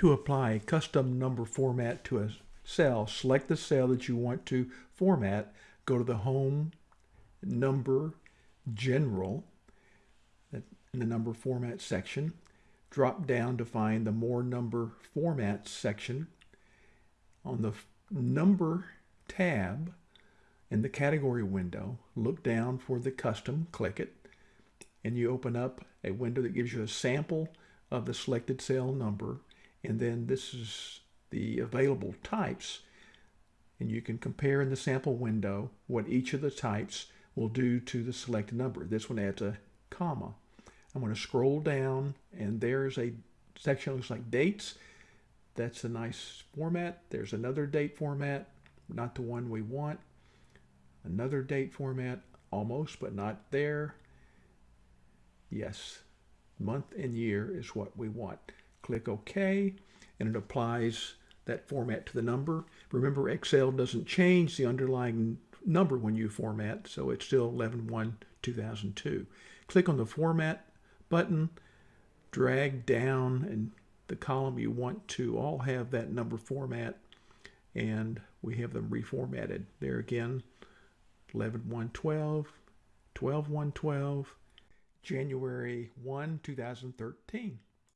To apply a custom number format to a cell, select the cell that you want to format, go to the Home, Number, General, in the number format section, drop down to find the More Number Formats section. On the Number tab in the category window, look down for the custom, click it, and you open up a window that gives you a sample of the selected cell number and then this is the available types and you can compare in the sample window what each of the types will do to the selected number. This one adds a comma. I'm going to scroll down and there's a section that looks like dates. That's a nice format. There's another date format, not the one we want. Another date format, almost, but not there. Yes, month and year is what we want. Click OK, and it applies that format to the number. Remember, Excel doesn't change the underlying number when you format, so it's still 11-1-2002. Click on the Format button, drag down, and the column you want to all have that number format, and we have them reformatted. There again, 11-1-12, 12-1-12, January 1, 2013.